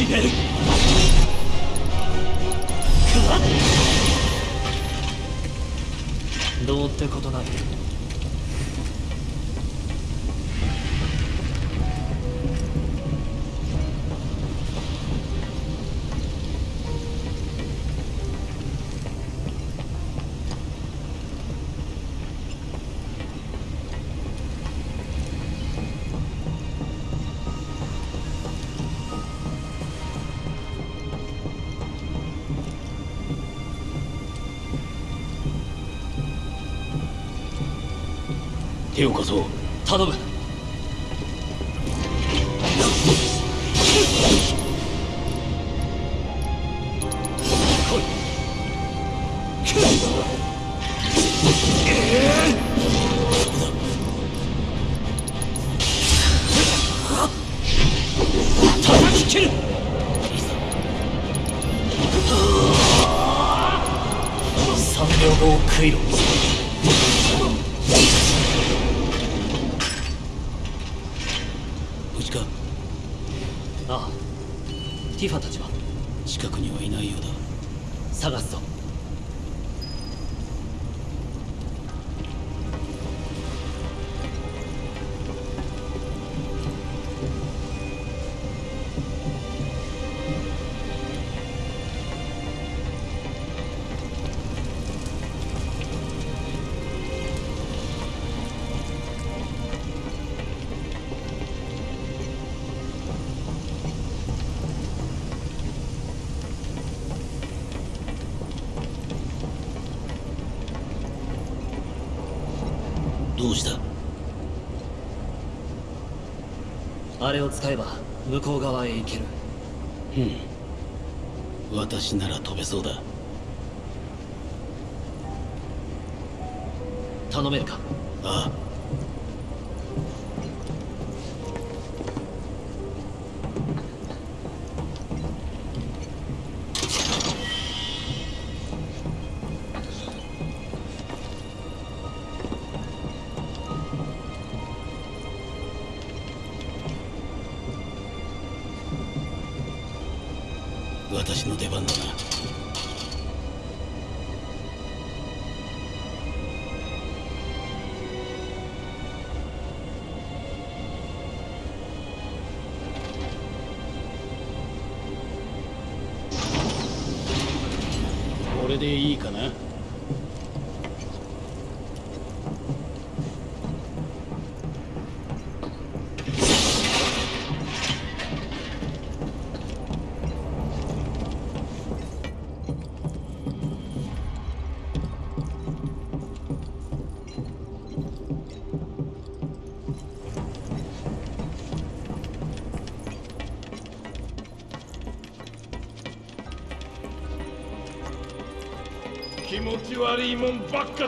決める手を貸そう頼む。あれを使えば向こう側へ行ける。うん。私なら飛べそうだ。私の出番だな。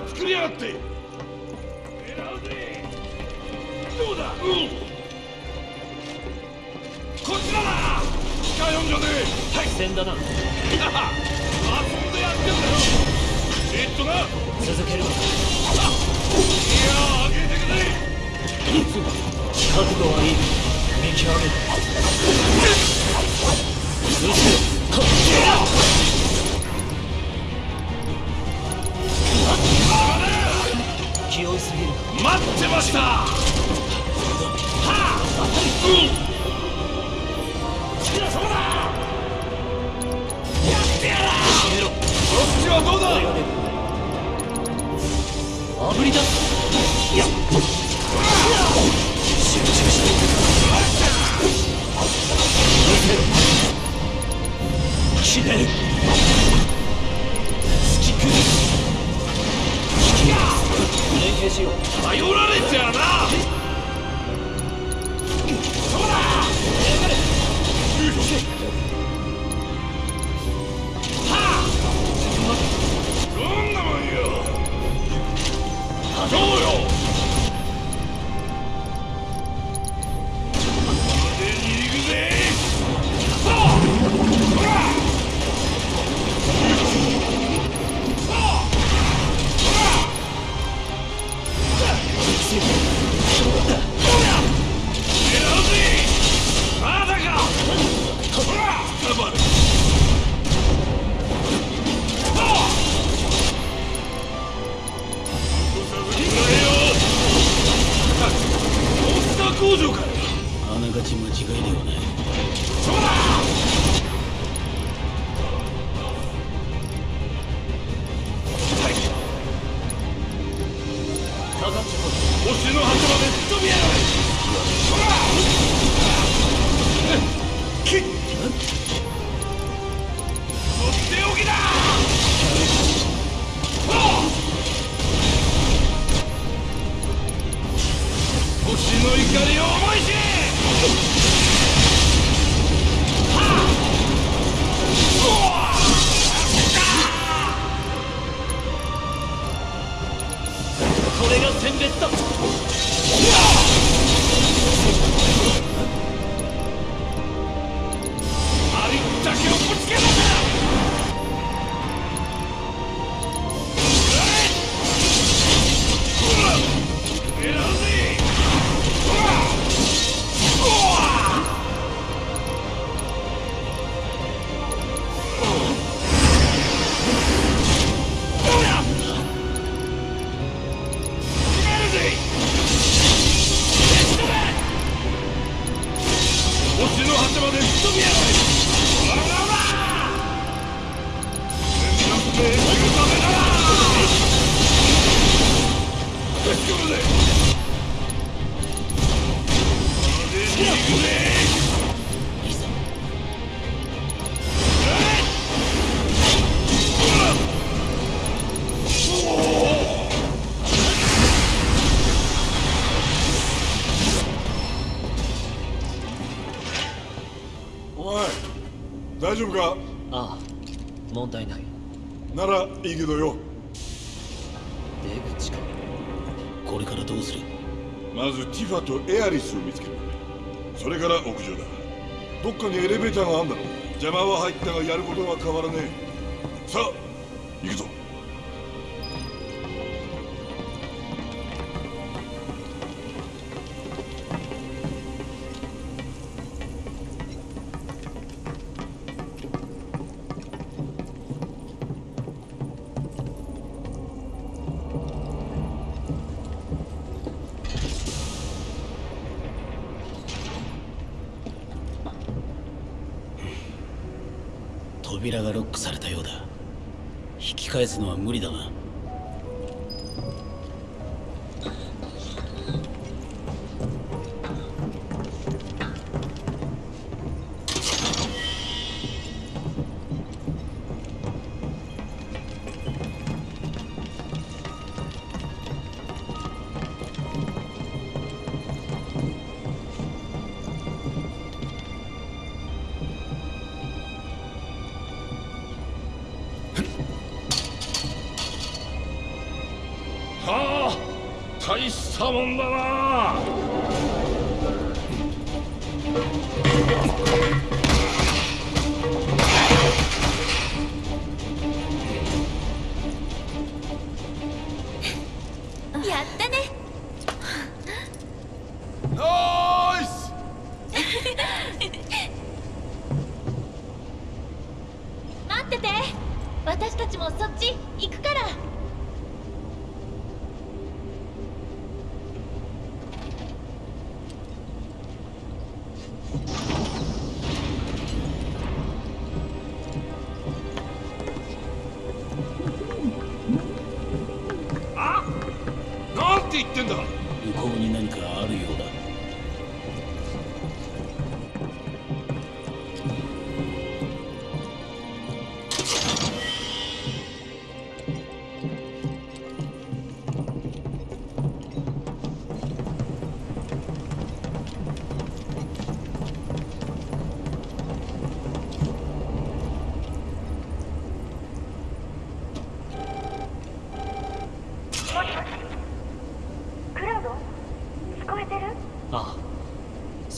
か作りやがって。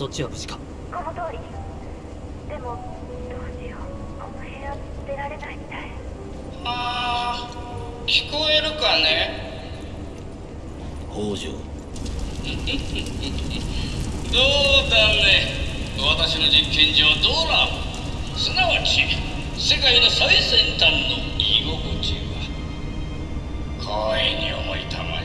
そっちは無事か。この通り。でもどうしよう。この部屋出られないみたい。あー聞こえるかね？北条。どうだね？私の実験上どうだすなわち世界の最先端の居心地は。光栄に思いたまえ。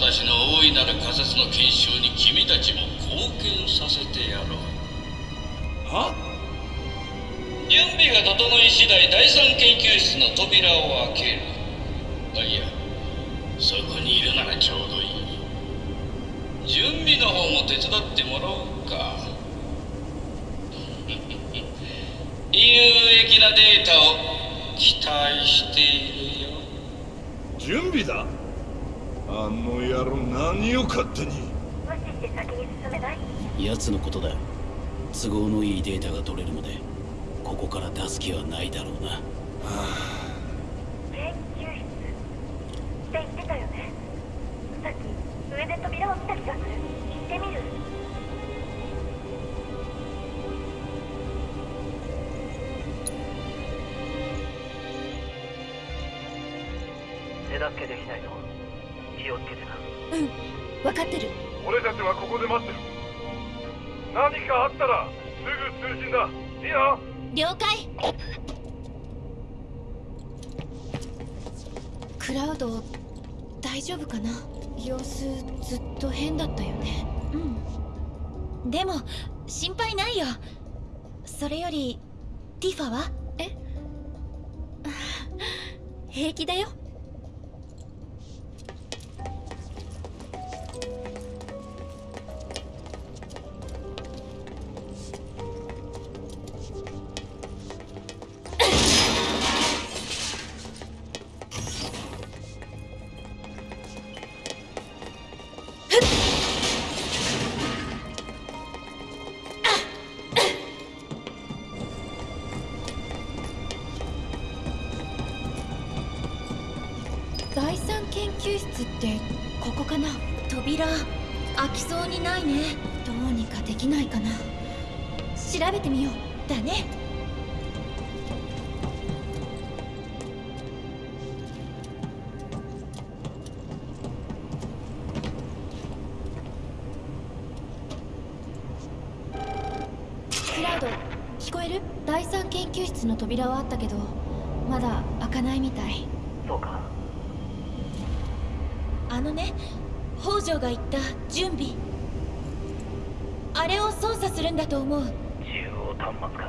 私の大いなる仮説の検証に君たちも貢献させてやろう。は？準備が整い次第第三研究室の扉を開ける。あいやそこにいるならちょうどいい。準備の方も手伝ってもらおうか。有益なデータを期待しているよ。準備だ。あの野郎何を勝手に。無視して先に奴のことだ。都合のいいデータが取れるまでここから出す気はないだろうな。はあ。それよりティファは？え？平気だよ。扉はあったけどまだ開かないみたい。そうか。あのね北条が言った準備。あれを操作するんだと思う。中央端末か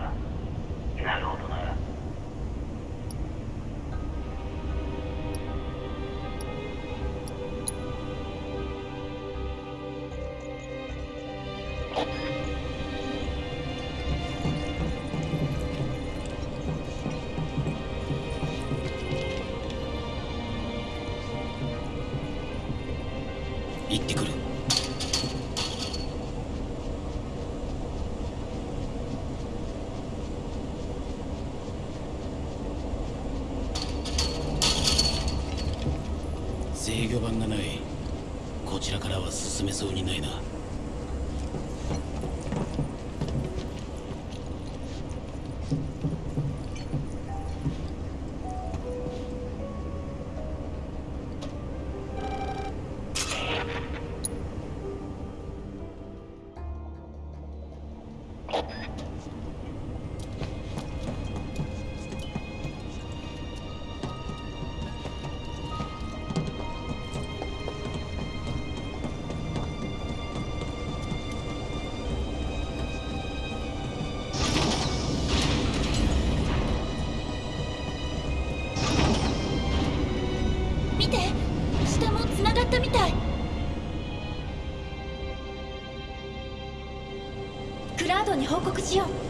に報告しよう。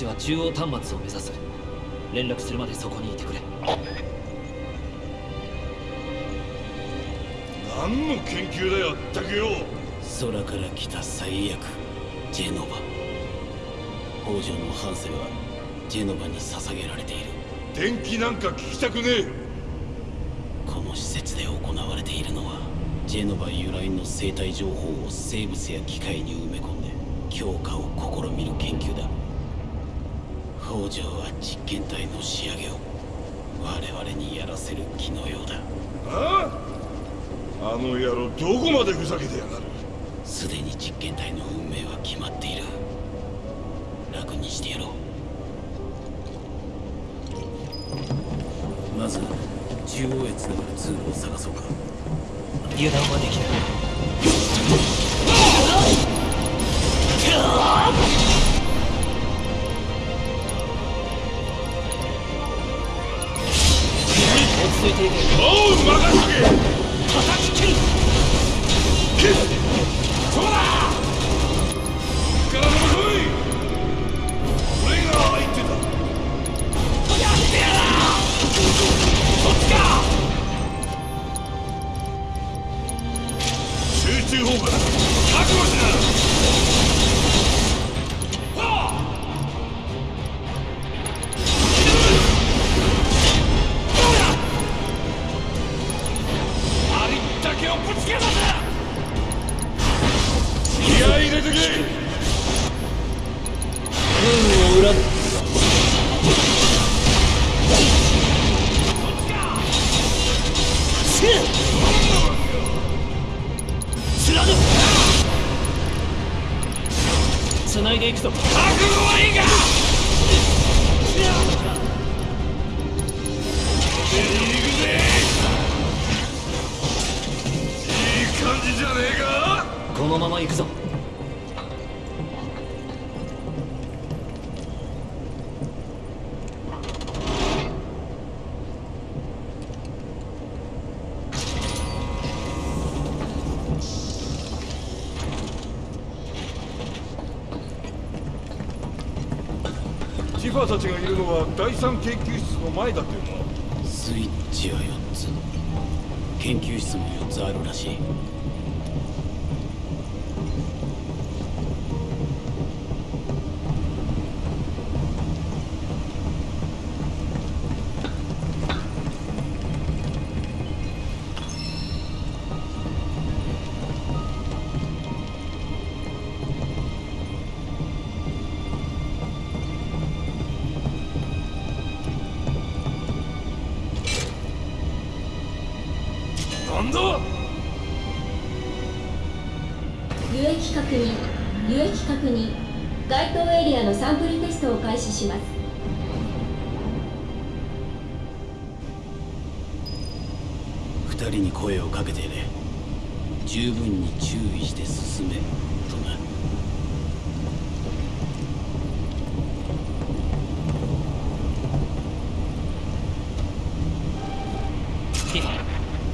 ちは中央端末を目指す。連絡するまでそこにいてくれ。何の研究だよったくよ。空から来た最悪ジェノバ。北条の半生はジェノバに捧げられている。電気なんか聞きたくねえ。この施設で行われているのはジェノバ由来の生態情報を生物や機械に埋め込んで強化を試みる研究だ北条は実験体の仕上げを我々にやらせる気のようだ。ああ？あの野郎どこまでふざけてやがる？すでに実験体の運命は決まっている。楽にしてやろう。まず中央へつながる通路を探そうか。油断はできない第三研究室の前だというのはスイッチは4つ研究室も4つあるらしい。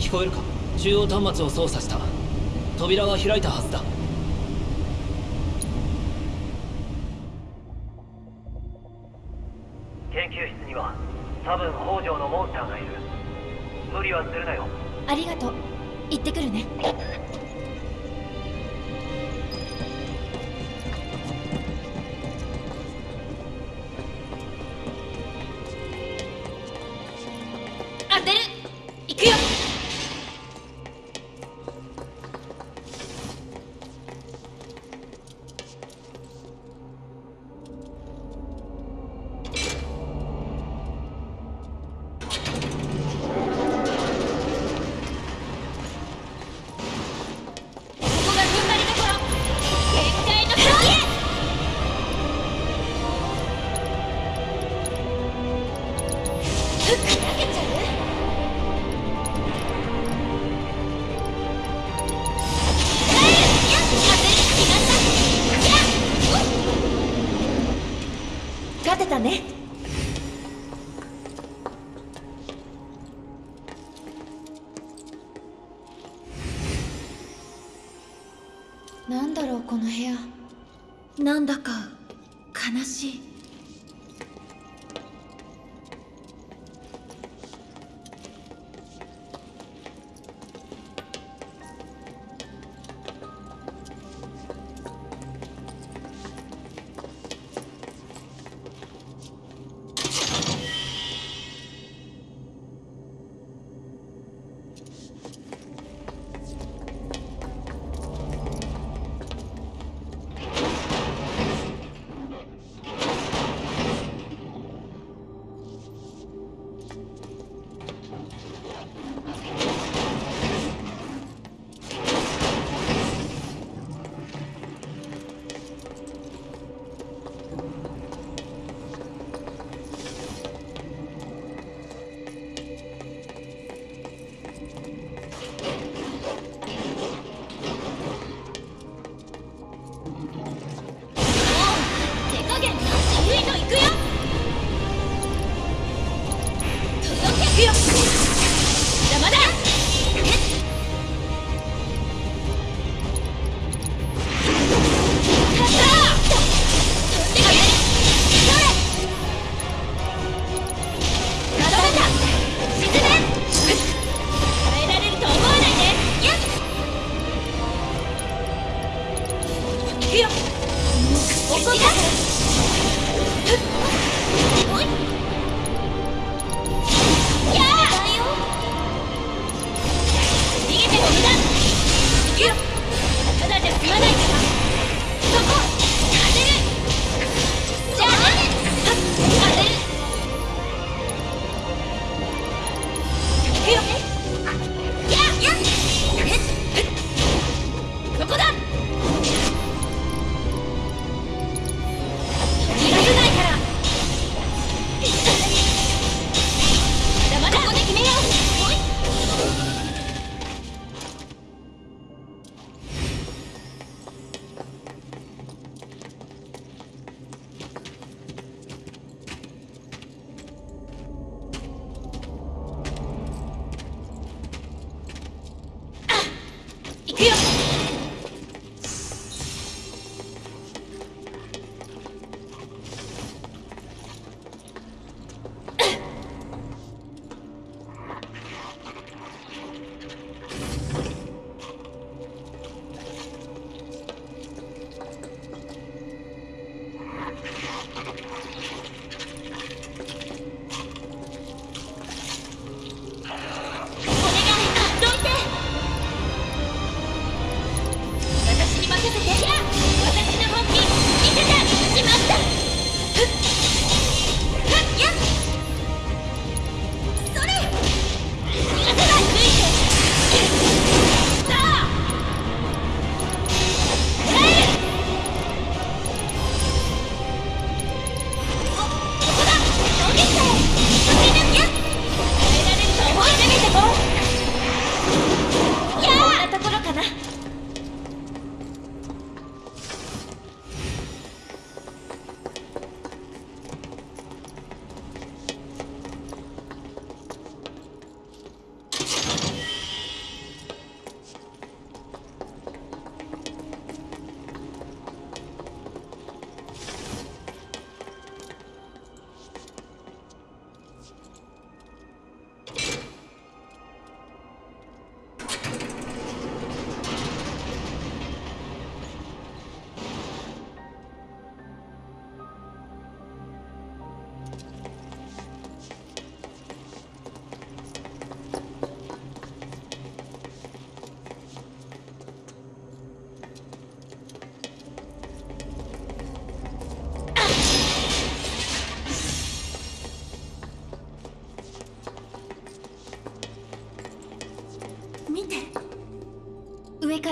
聞こえるか？中央端末を操作した。扉は開いたはずだ。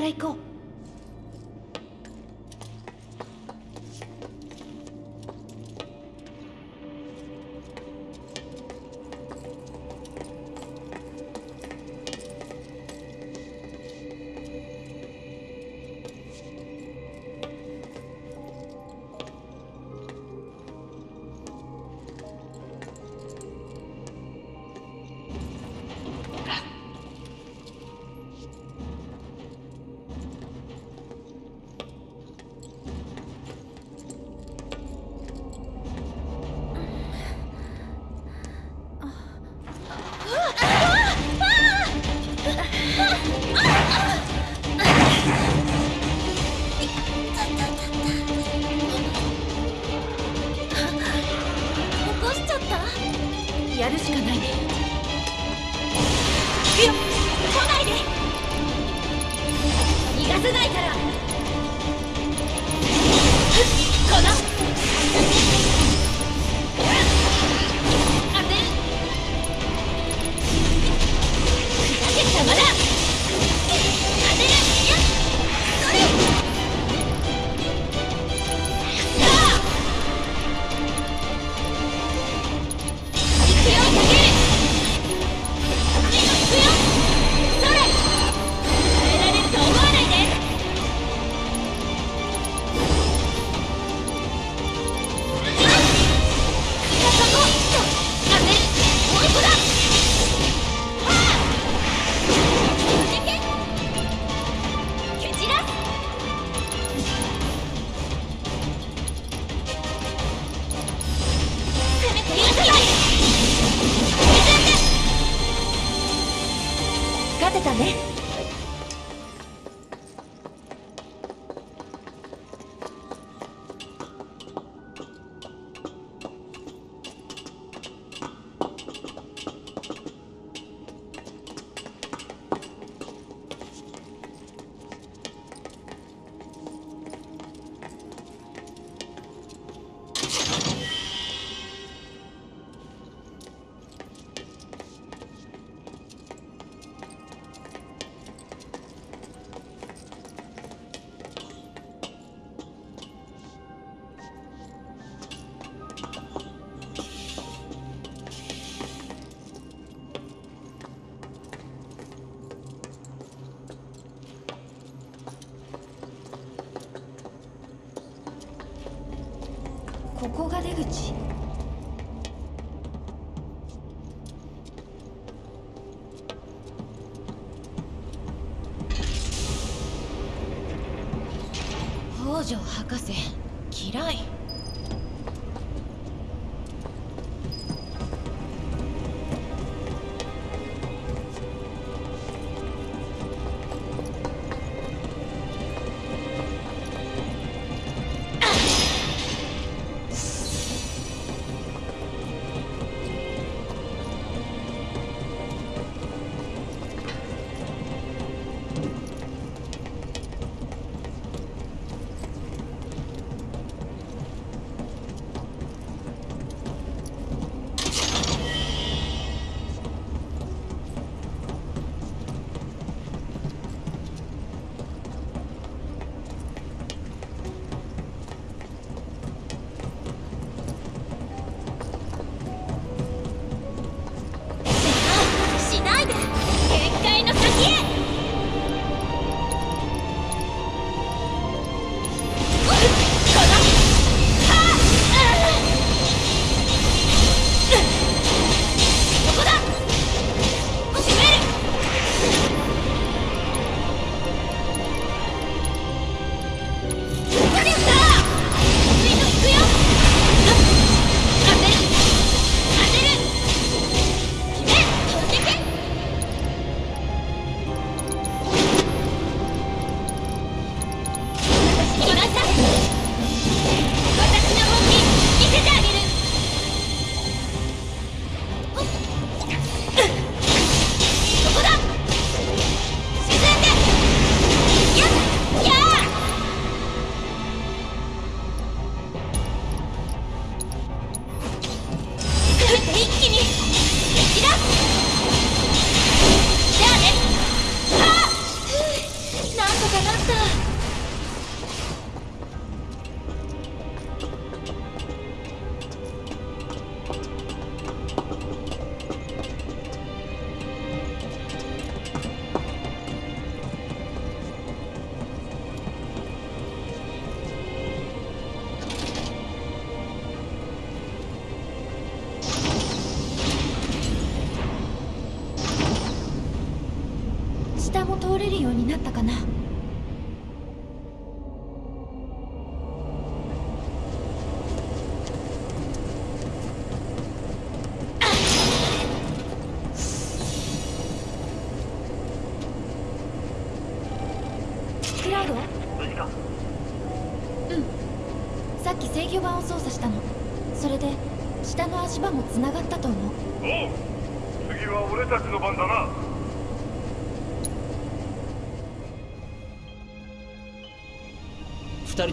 から行こう。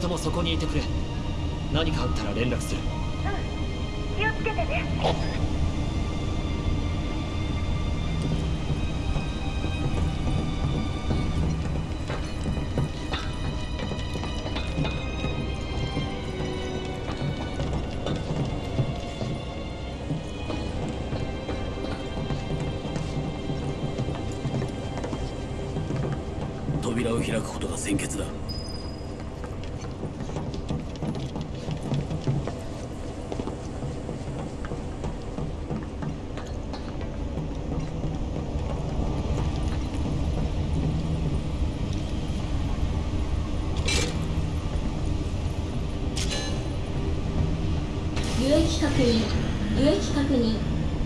人もそこにいてくれ。何かあったら連絡する。うん。気をつけてね。扉を開くことが先決だ。確認有確認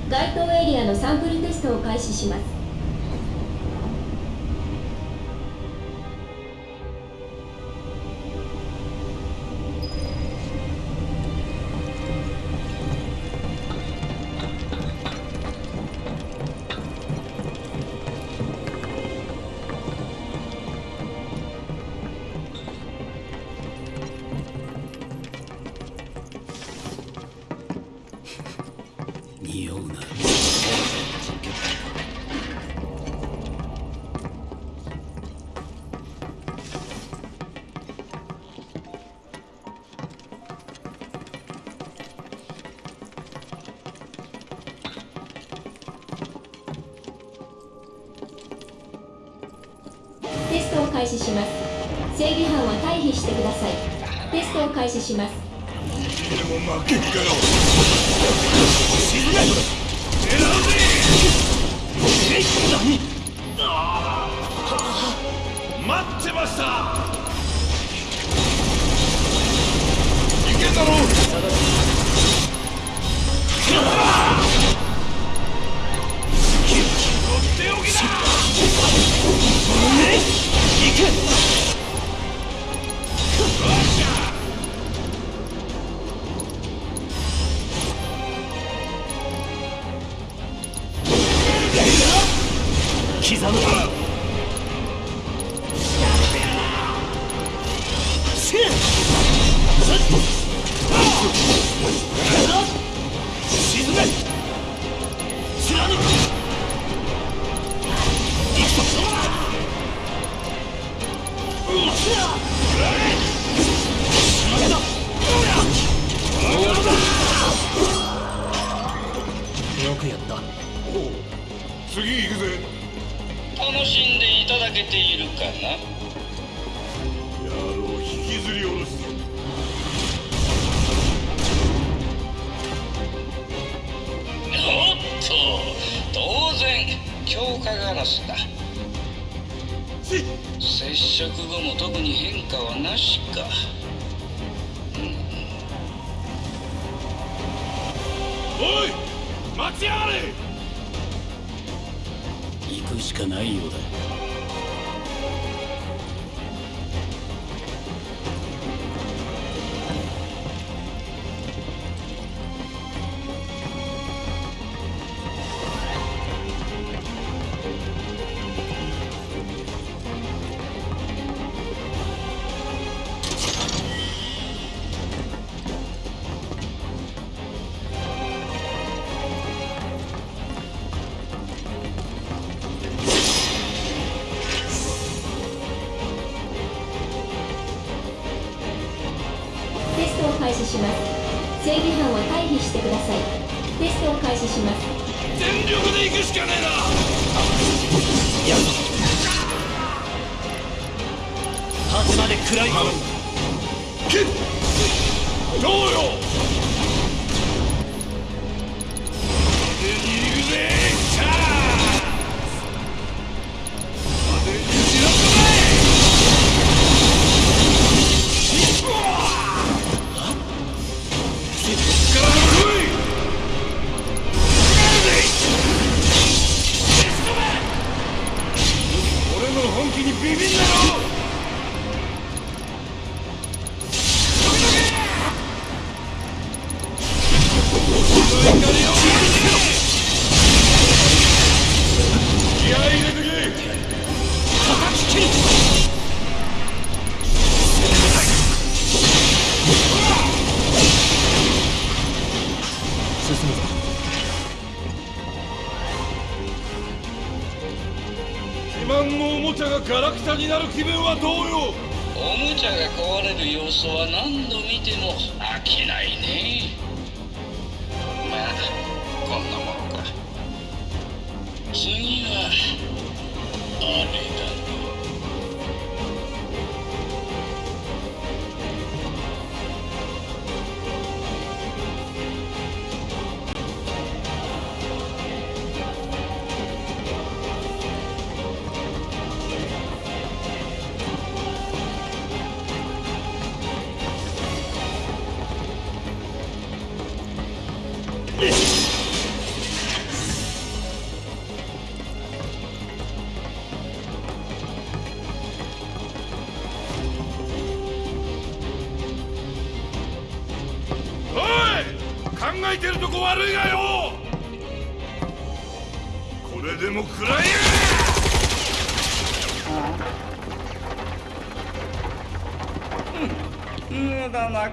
該当エリアのサンプルテストを開始します。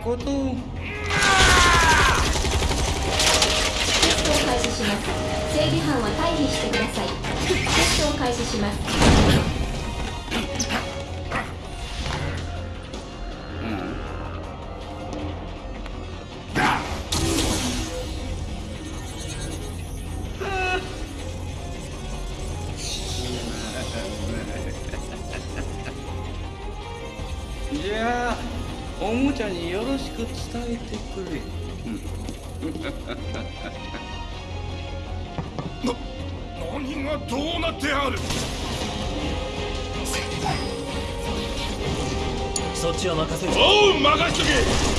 aku tuh えてくれ。な何がどうなってある？そっちは任せる。おう任しとけ。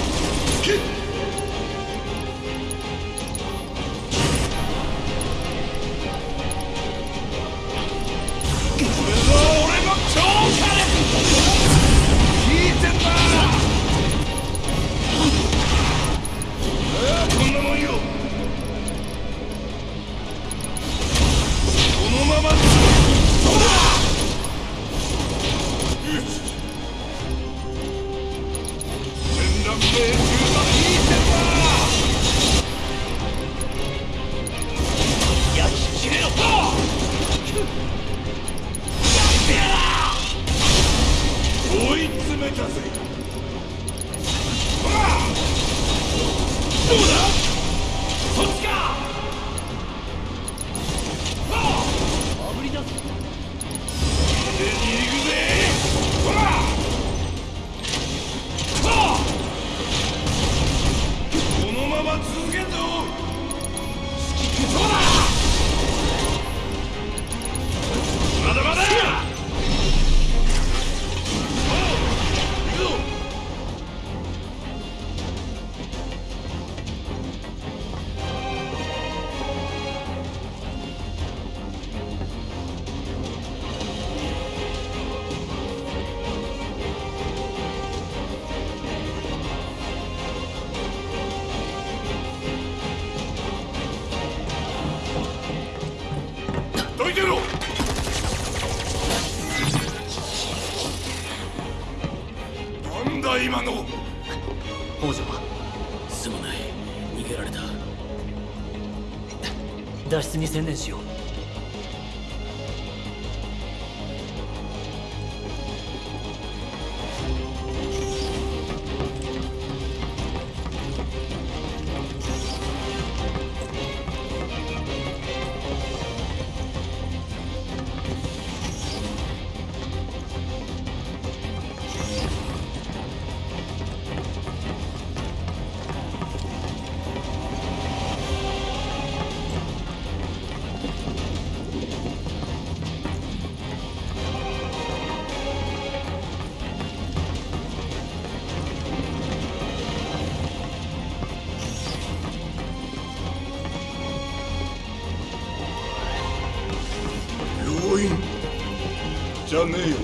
じ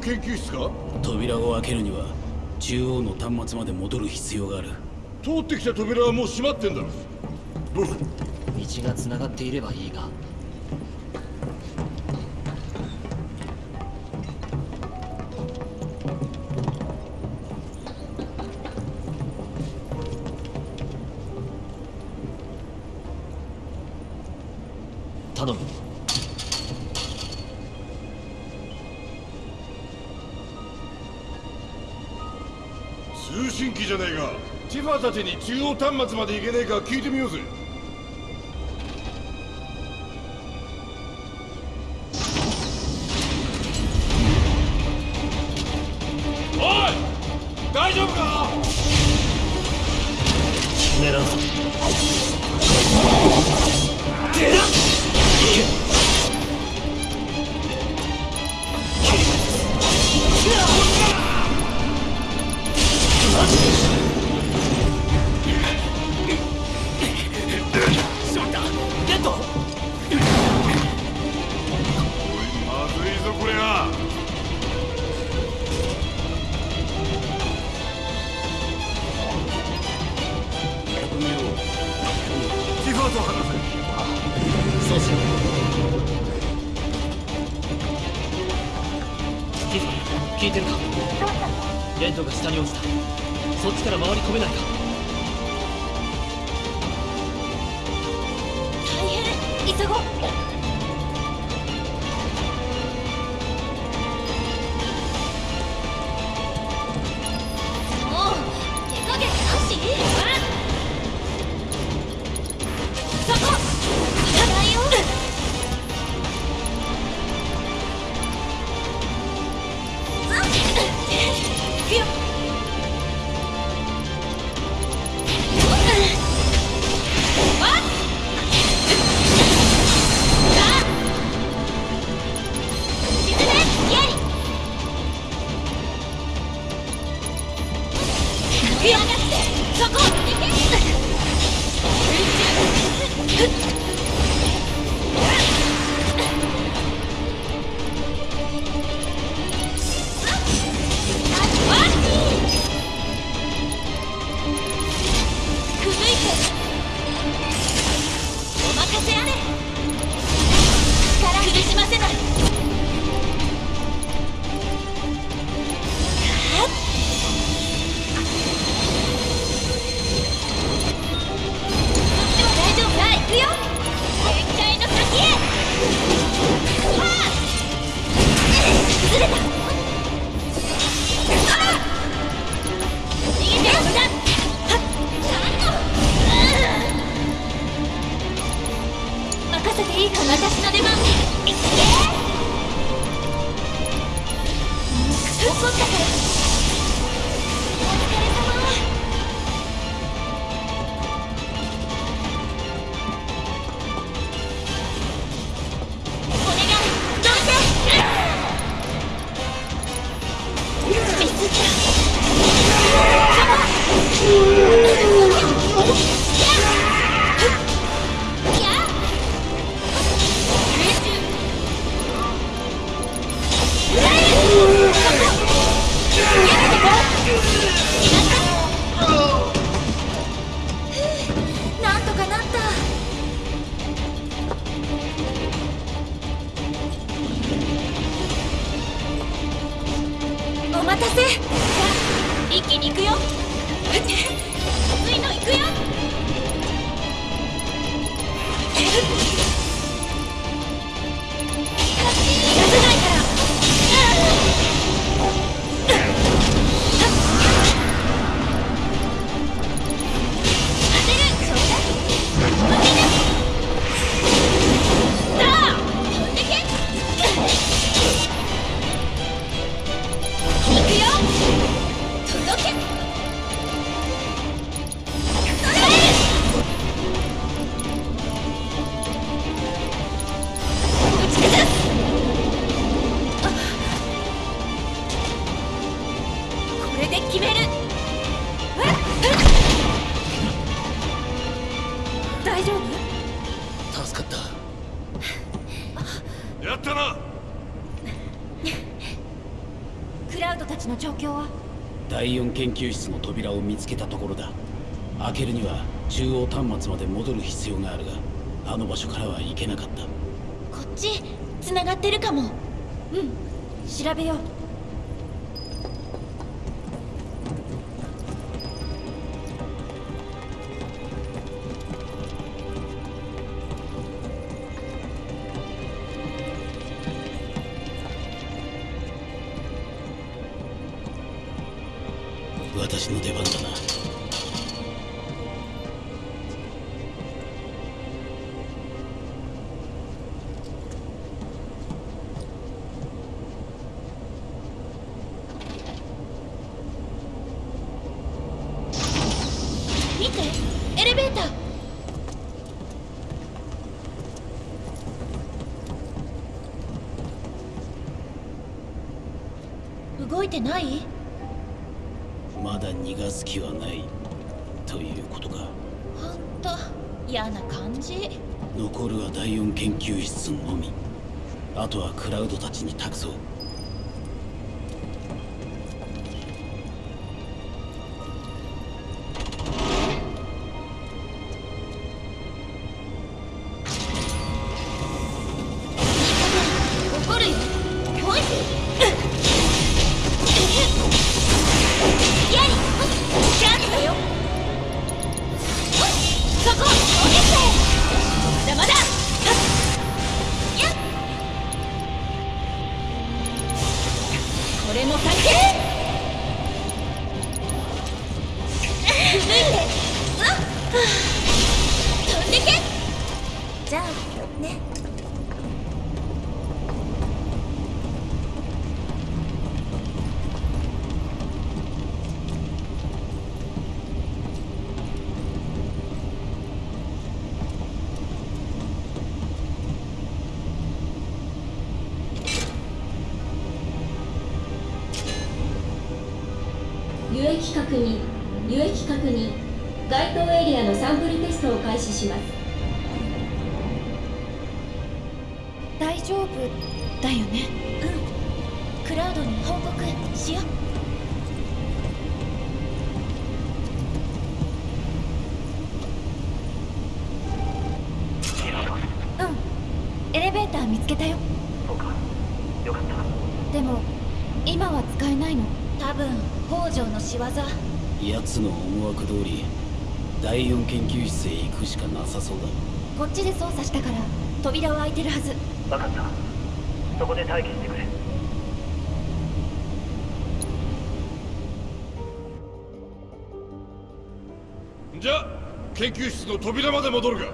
研究室か？扉を開けるには中央の端末まで戻る必要がある。通ってきた扉はもう閉まってんだろ。道が繋がっていればいいが。たちに中央端末まで行けねえか聞いてみようぜ。せ。じゃあ一気に行くよ。研究室の扉を見つけたところだ。開けるには中央端末まで戻る必要があるがあの場所からは行けなかった。こっち繋がってるかも。うん調べよう。てない？まだ逃がす気はないということか。ほんと嫌な感じ。残るは第4研究室のみ。あとはクラウドたちに託そう見つけたよ。そうか。よかった。でも今は使えないの。多分北条の仕業。奴の思惑通り第4研究室へ行くしかなさそうだ。こっちで操作したから扉は開いてるはず。分かった。そこで待機してくれ。じゃあ研究室の扉まで戻るか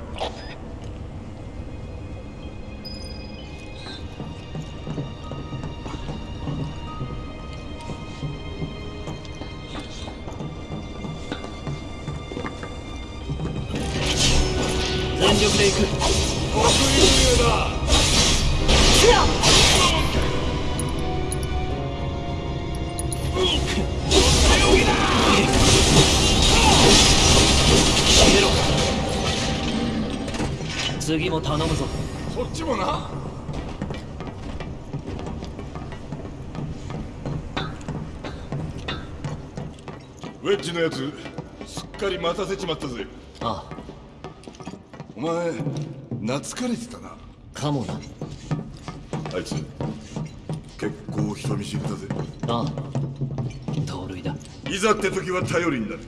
待たせちまったぜ。あお前懐かれてたな。あかもな。あいつ結構人見知りだぜ。ああ。盗塁だ。いざって時は頼りになる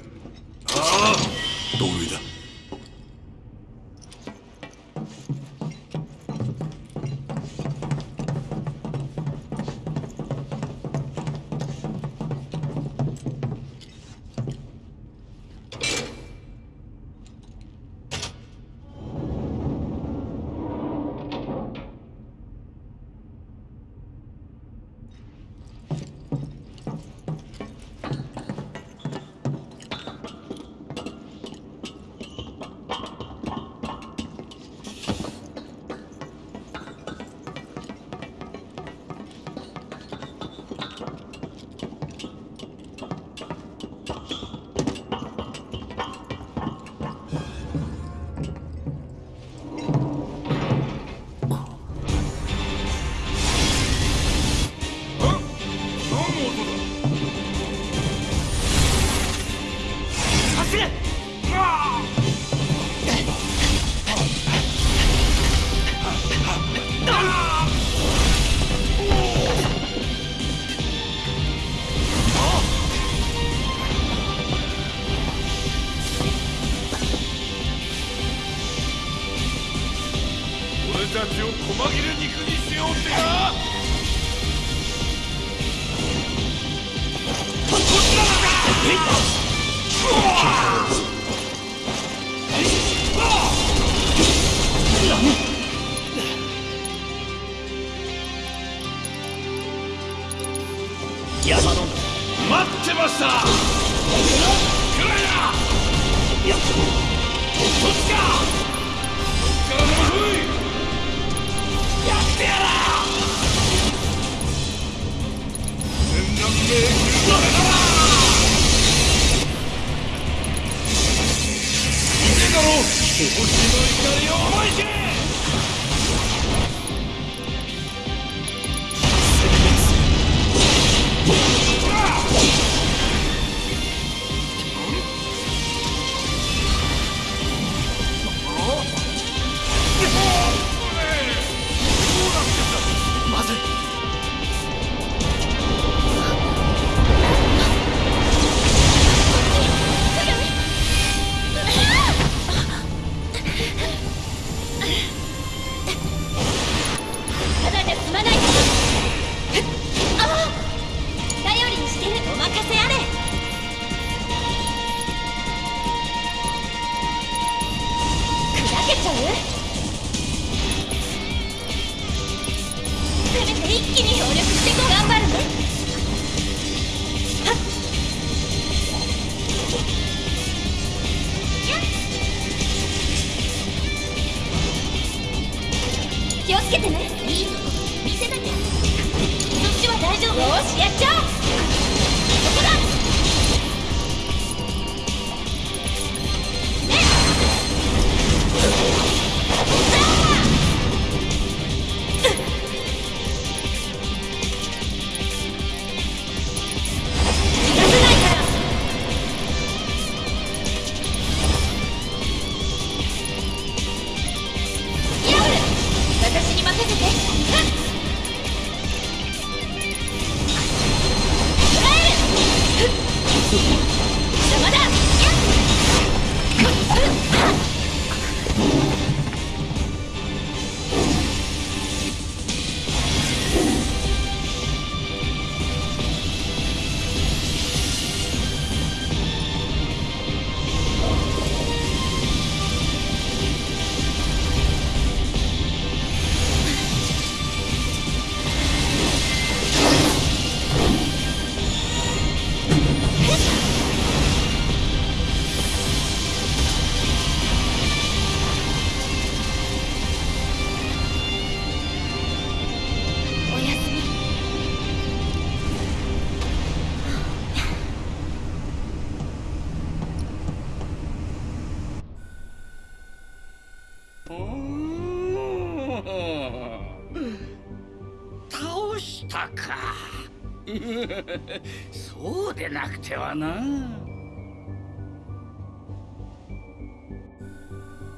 そうでなくてはな。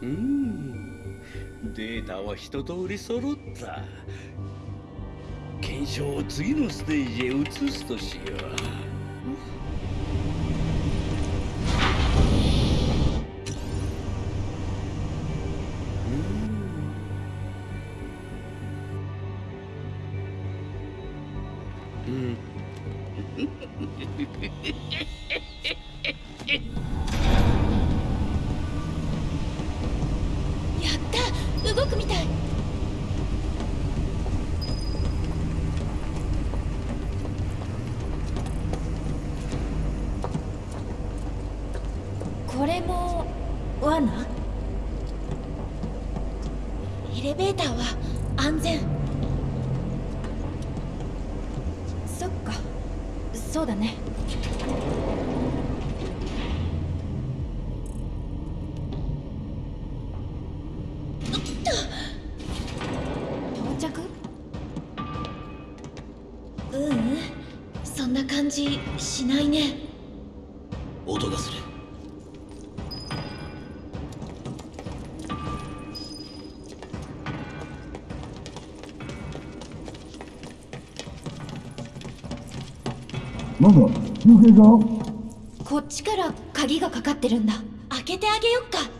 うん。データは一通り揃った。検証を次のステージへ移すとしよう。ううん。そんな感じしないね。音がする。なんだ抜けたこっちから鍵がかかってるんだ。開けてあげよっか。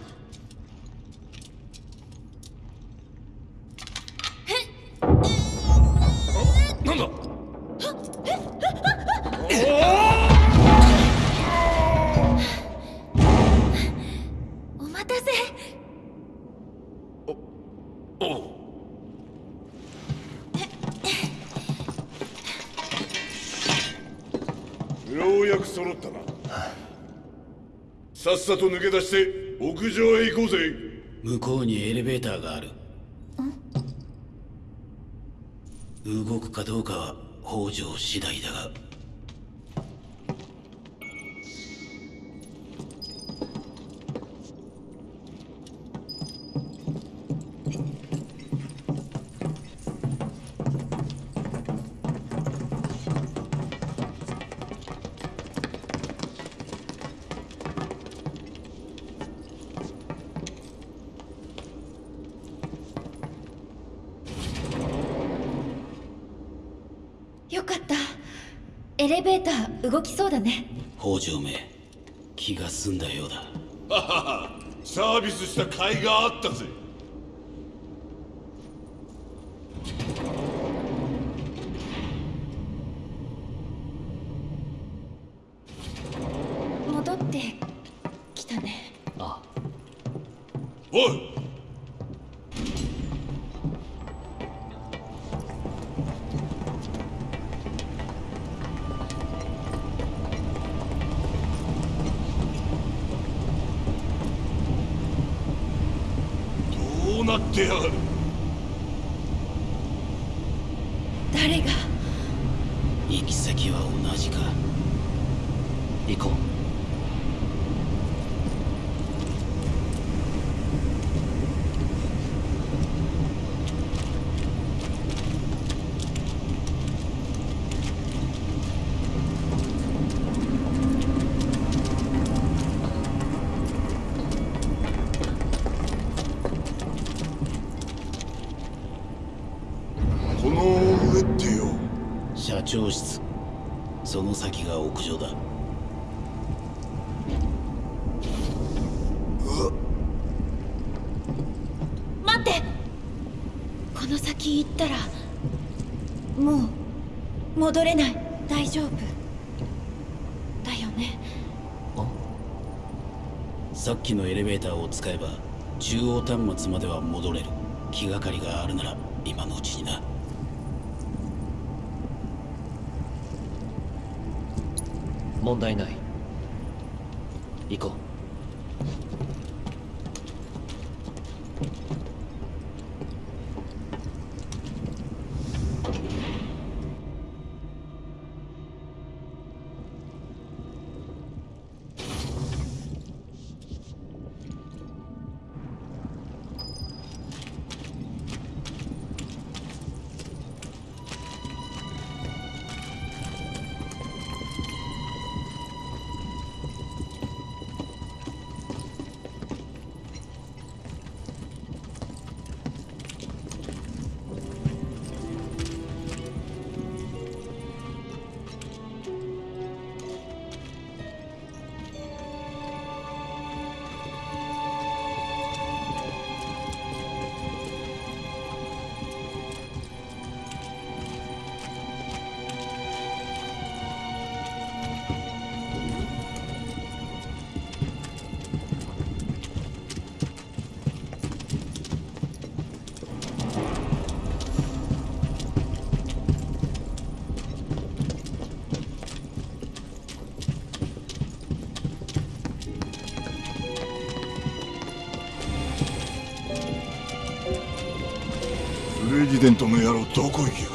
さっさと抜け出して屋上へ行こうぜ。向こうにエレベーターがある。動くかどうかは北条次第だがビス戻れない。大丈夫。だよね。さっきのエレベーターを使えば中央端末までは戻れる。気がかりがあるなら今のうちにな。問題ないデントの野郎どこ行きや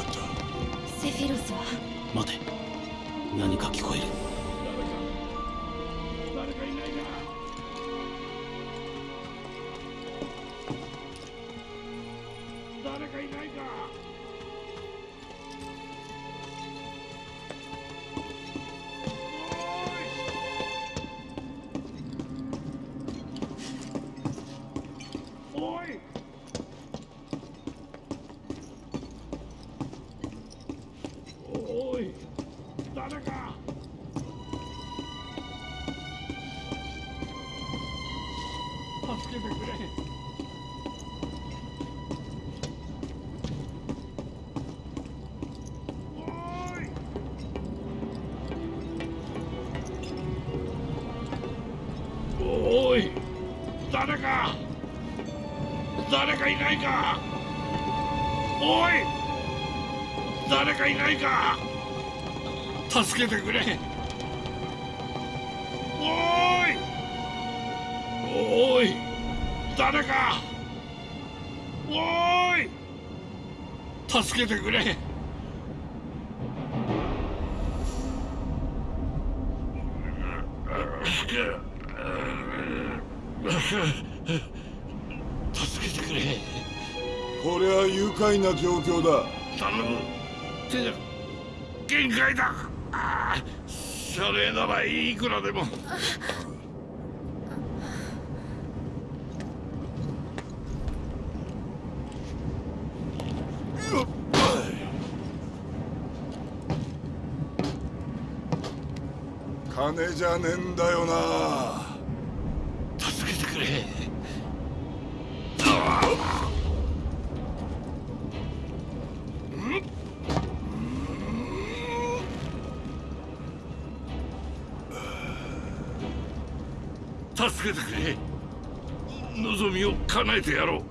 てやろう。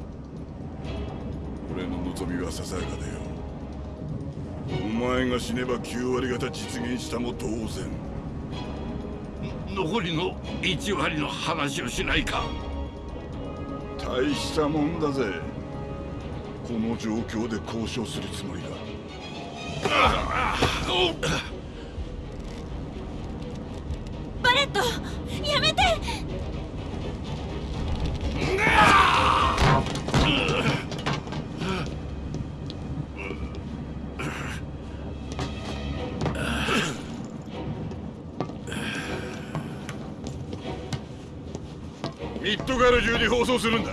俺の望みはささやかだよ。お前が死ねば9割方実現したも同然。残りの1割の話をしないか。大したもんだぜ。この状況で交渉するつもりだミッドガル中に放送するんだ。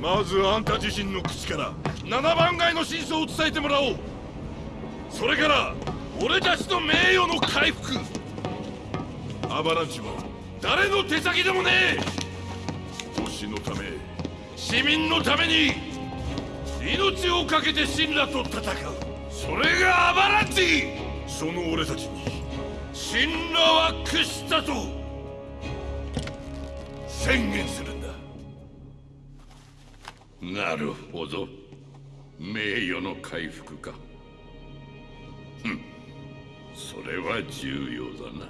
まずあんた自身の口から7番街の真相を伝えてもらおう。それから俺たちの名誉の回復。アバランチは誰の手先でもねえ。星のため市民のために命を懸けて神羅と戦う。それがアバランチ。その俺たちに神羅は屈したと宣言する。なるほど。名誉の回復か。ふん。それは重要だな。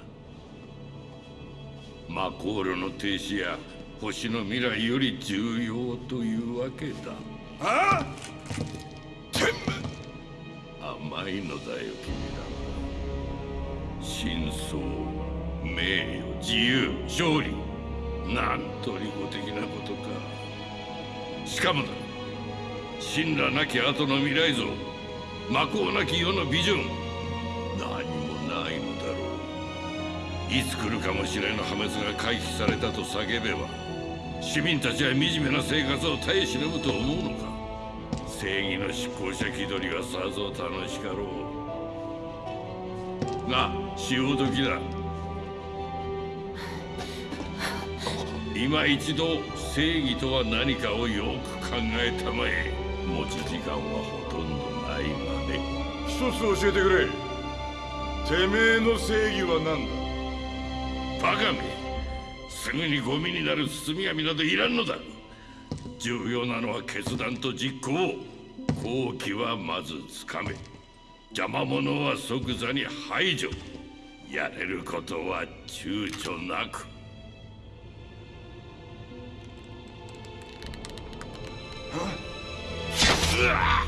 マコールの停止や星の未来より重要というわけだ。ああ。甘いのだよ君ら。は真相名誉自由勝利。なんと利己的なことかしかもだ。神羅なき後の未来像。魔法なき世のビジョン。何もないのだろう。いつ来るかもしれぬ破滅が回避されたと叫べば市民たちは惨めな生活を耐え忍ぶと思うのか。正義の執行者気取りはさぞ楽しかろう。が潮時だ今一度正義とは何かをよく考えたまえ。持ち時間はほとんどないがね一つ教えてくれ。てめえの正義は何だ？バカめ。すぐにゴミになる包み紙などいらんのだ。重要なのは決断と実行好機はまずつかめ。邪魔者は即座に排除。やれることは躊躇なく啊！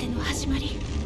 ての始まり。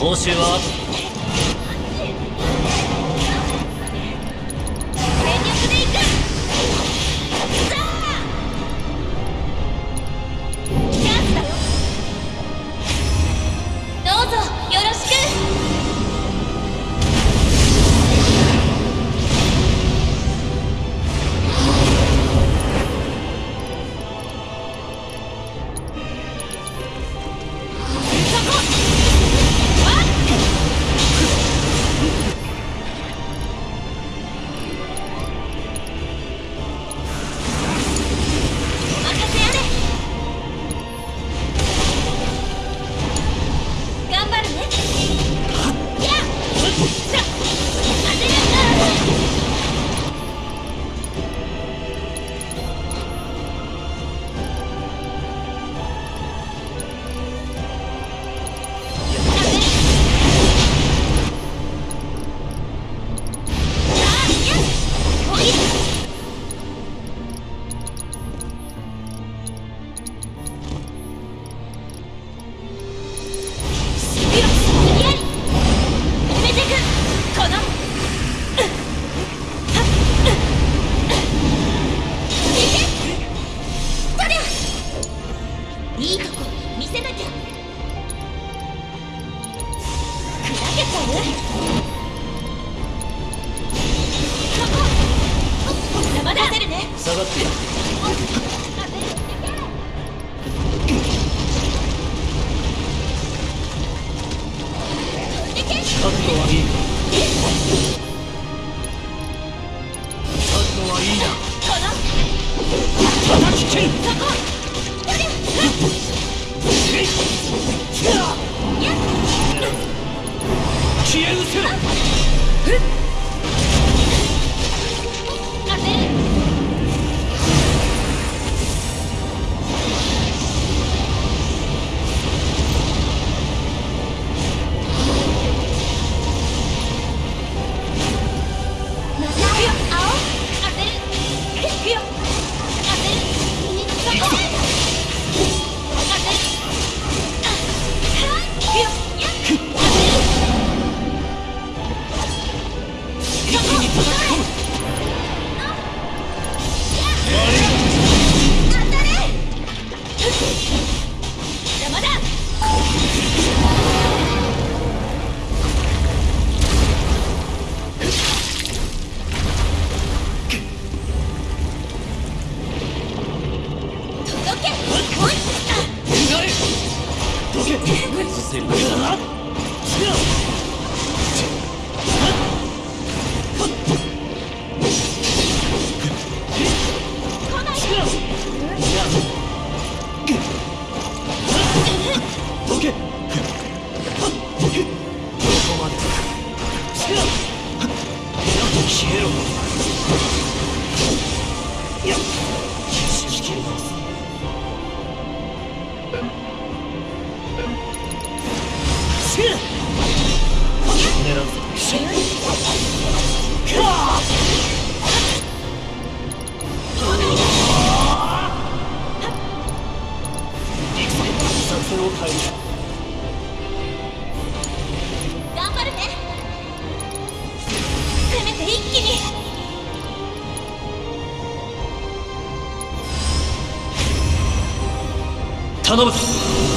報酬はの対頑張るね。めて一気に。頼むぞ。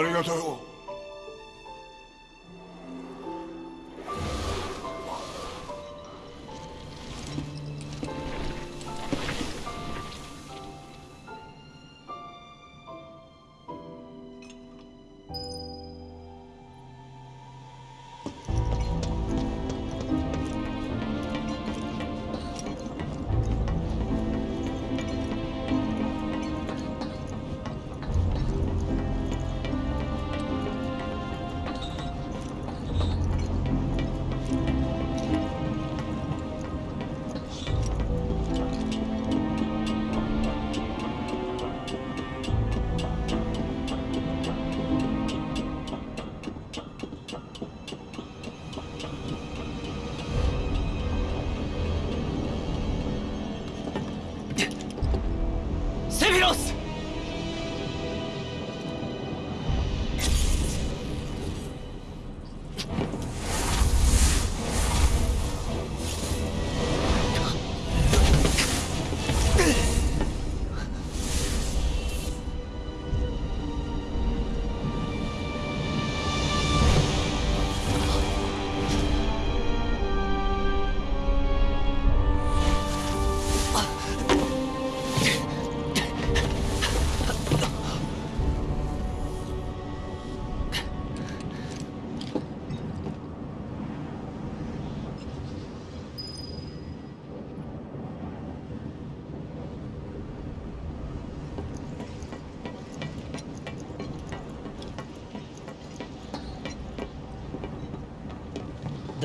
ありがとう。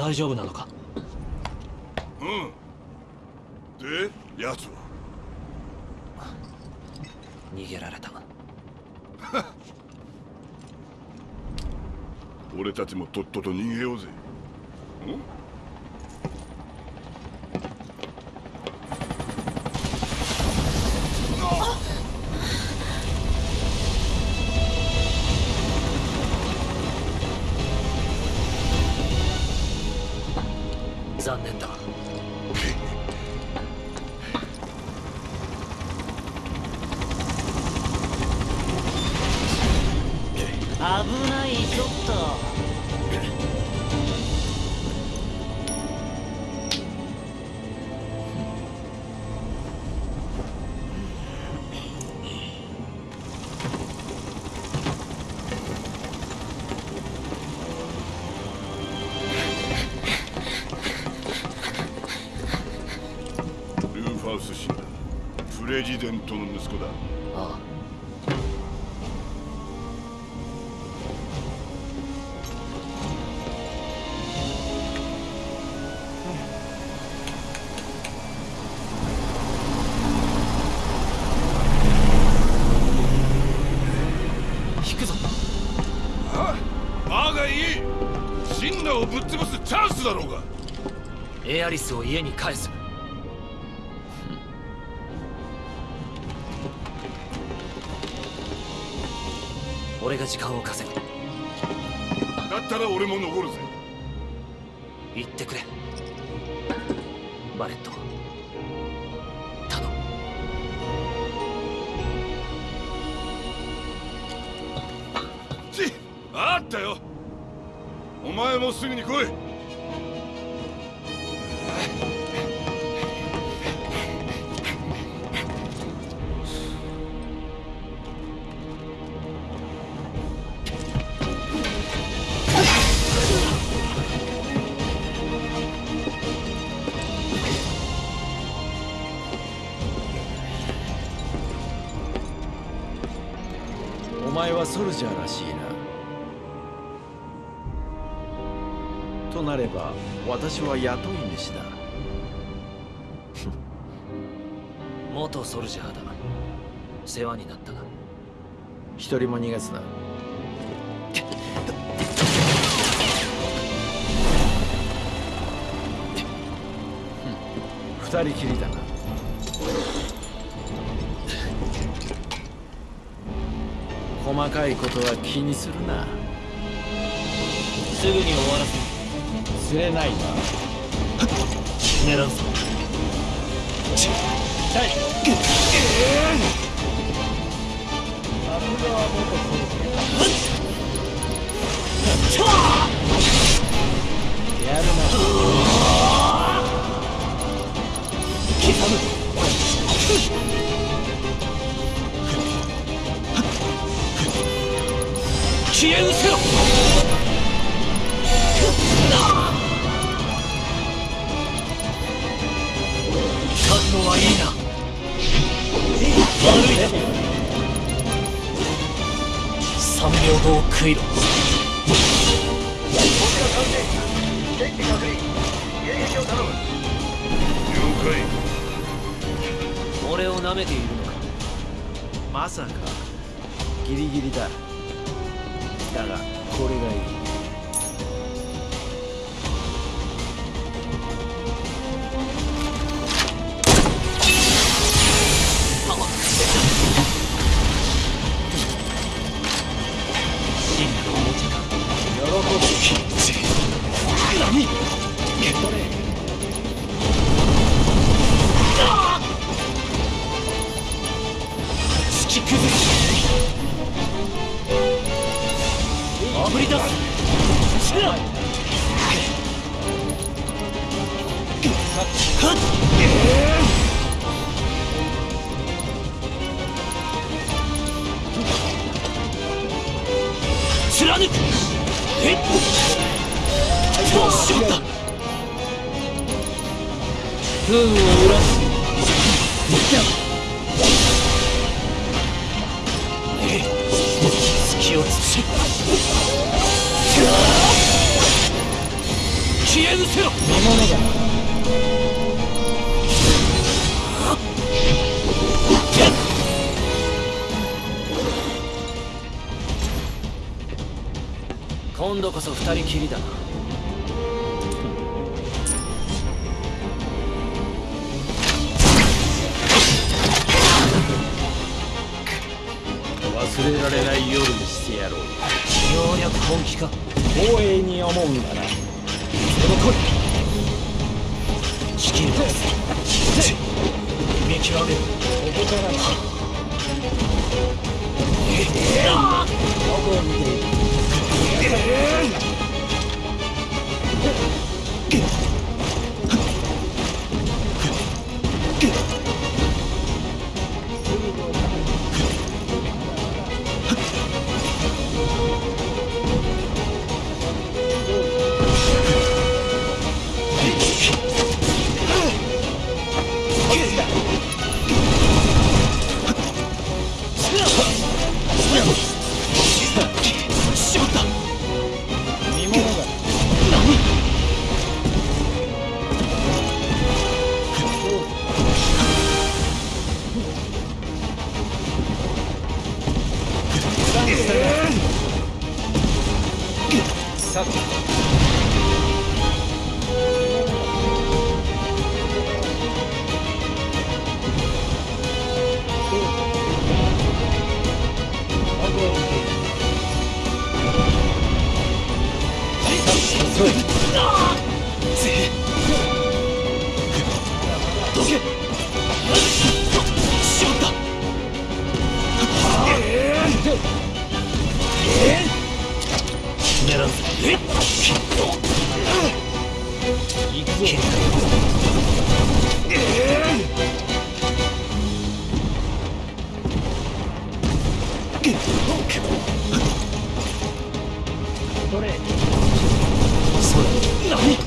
大丈夫なのか？うん。で奴は？逃げられた。俺たちもとっとと逃げようぜスだろうが。エアリスを家に返すで時間を稼ぐ。だったら俺も残るぜ。はソルジャーらしいな。となれば私は雇い主だ。元ソルジャーだ。世話になったな。一人も逃がすな二人きりだ細かいことは気にするな。すぐに終わらせ釣れないな。狙うぞっは元やるな。刻む。消え失せろ覚悟はいいな。秒後を食いろ。を了解。俺を舐めているのか。まさか。ギリギリだ。だがこれがいい。それ。哪？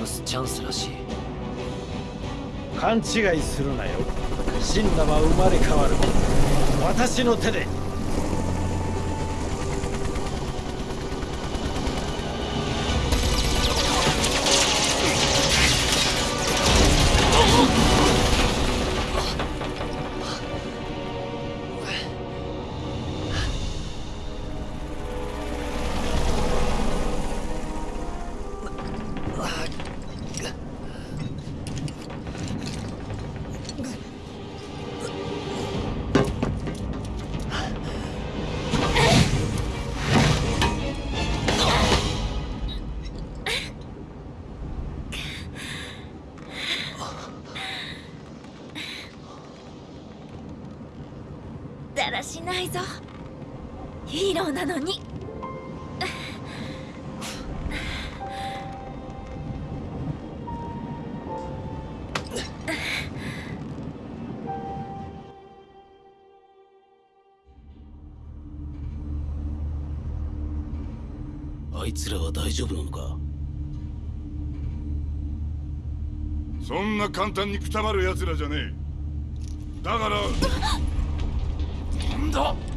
潰すチャンスらしい。勘違いするなよ。死んだは生まれ変わる。私の手で。ないぞ。ヒーローなのに。あいつらは大丈夫のか？そんな簡単にくたばる奴らじゃねえ。だから。快走。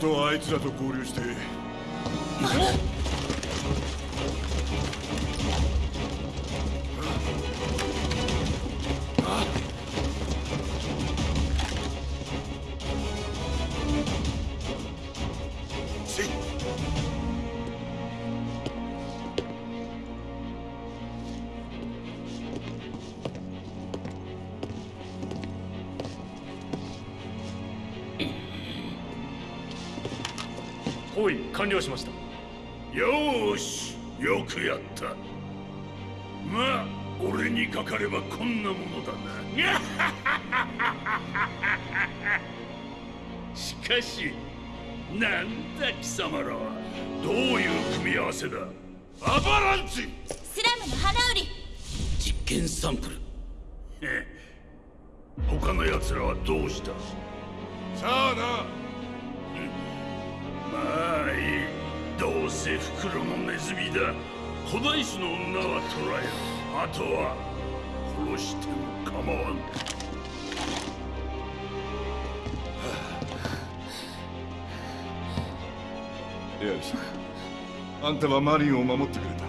とはあいつらと合流して包囲完了しました。よーしよくやった。まあ俺にかかればこんなものだな。しかしなんだ貴様らはどういう組み合わせだ？アバランチ！スラムの花売り。実験サンプル。へ他の奴らはどうした？さあなまあい。いどうせ袋のネズミだ古代種の女は捕らえあとは殺しても構わん。エアリスあんたはマリンを守ってくれた。